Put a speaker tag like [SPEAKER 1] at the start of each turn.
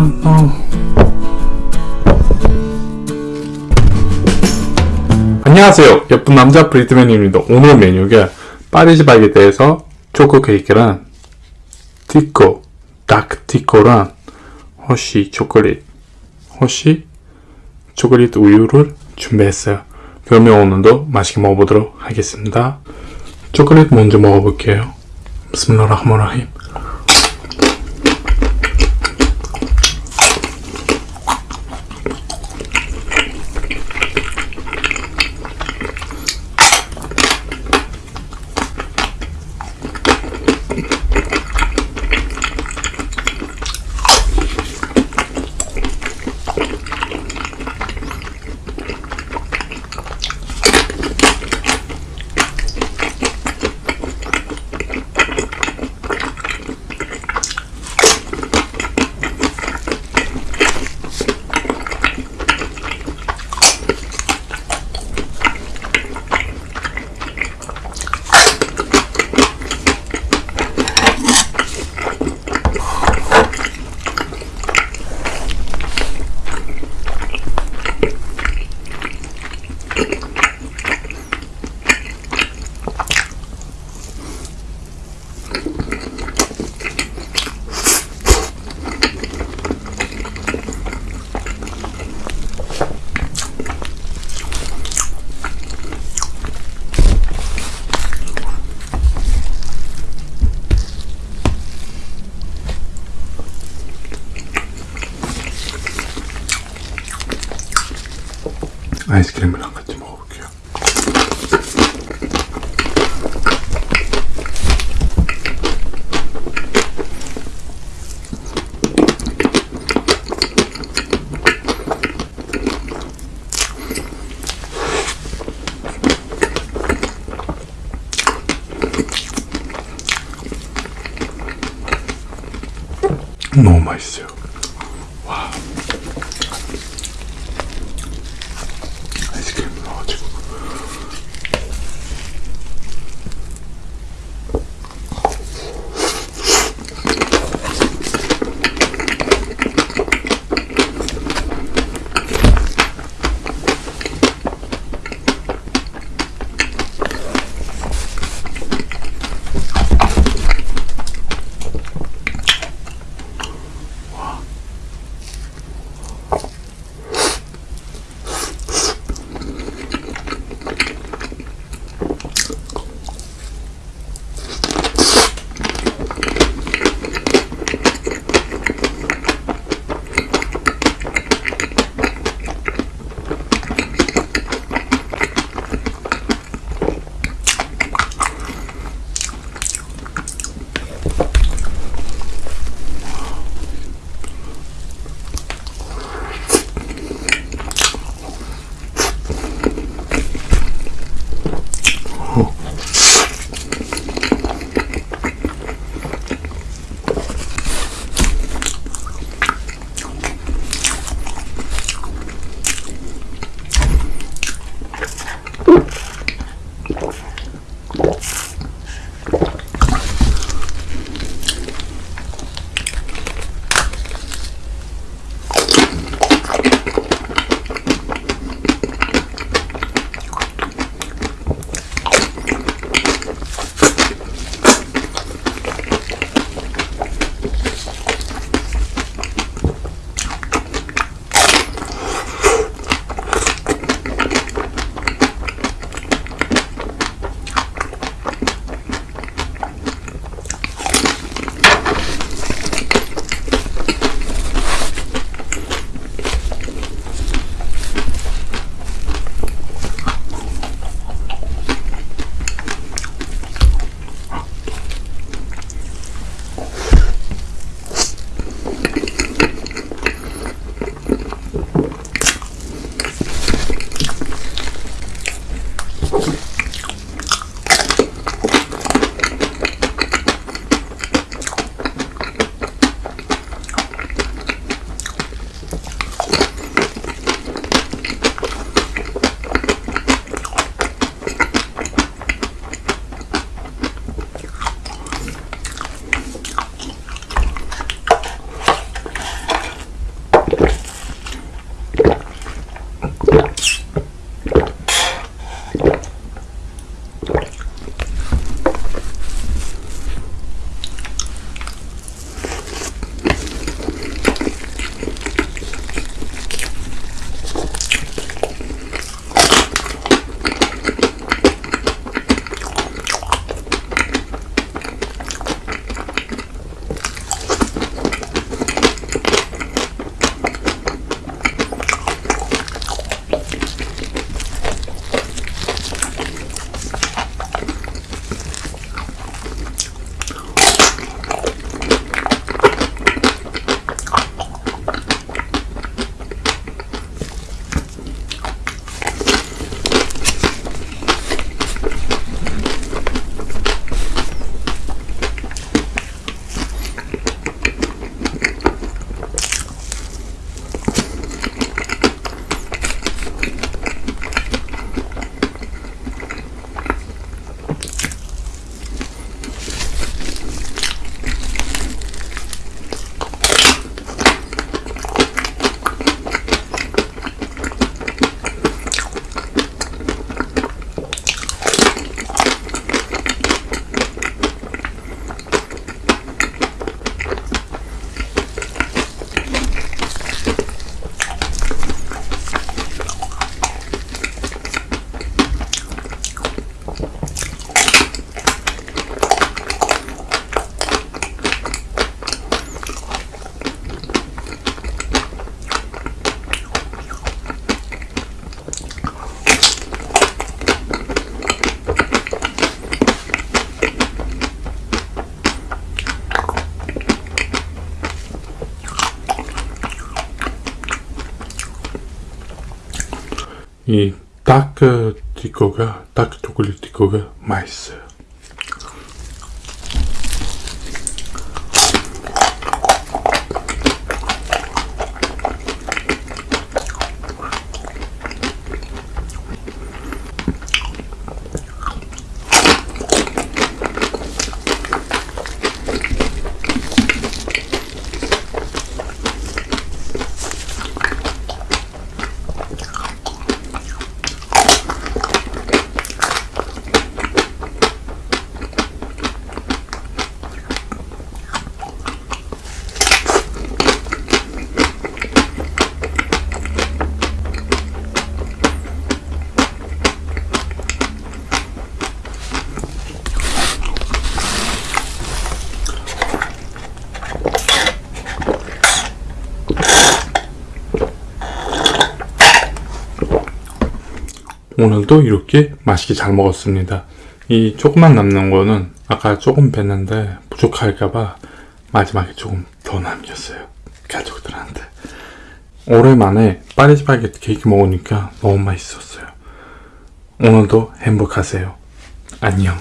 [SPEAKER 1] 아, 어. 안녕하세요. 예쁜 남자 브리트맨입니다. 오늘 메뉴가 파리바게트에서 초코 케이크랑 티코, 다크 티코랑 허쉬 초콜릿, 허쉬 초콜릿 우유를 준비했어요. 그러면 오늘도 맛있게 먹어보도록 하겠습니다. 초콜릿 먼저 먹어볼게요. 비스밀라 아이스크림이랑 같이 먹어볼게요. 너무 맛있어요. 이 다크 디코가 다크 초콜릿 디코가 맛있어요. 오늘도 이렇게 맛있게 잘 먹었습니다. 이 조금만 남는 거는 아까 조금 뺐는데 부족할까봐 마지막에 조금 더 남겼어요. 가족들한테. 오랜만에 파리스파게티 케이크 먹으니까 너무 맛있었어요. 오늘도 행복하세요. 안녕.